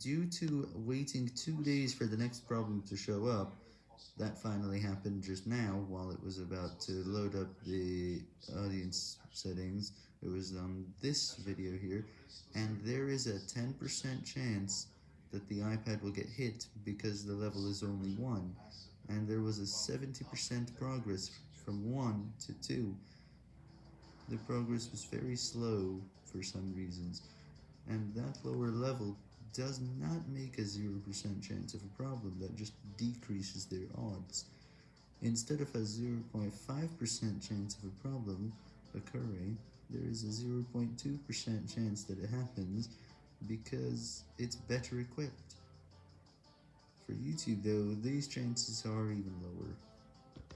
Due to waiting two days for the next problem to show up, that finally happened just now while it was about to load up the audience settings. It was on this video here, and there is a 10% chance that the iPad will get hit because the level is only 1, and there was a 70% progress from 1 to 2. The progress was very slow for some reasons, and that lower level does not make a 0% chance of a problem, that just decreases their odds. Instead of a 0.5% chance of a problem occurring, there is a 0.2% chance that it happens because it's better equipped. For YouTube though, these chances are even lower.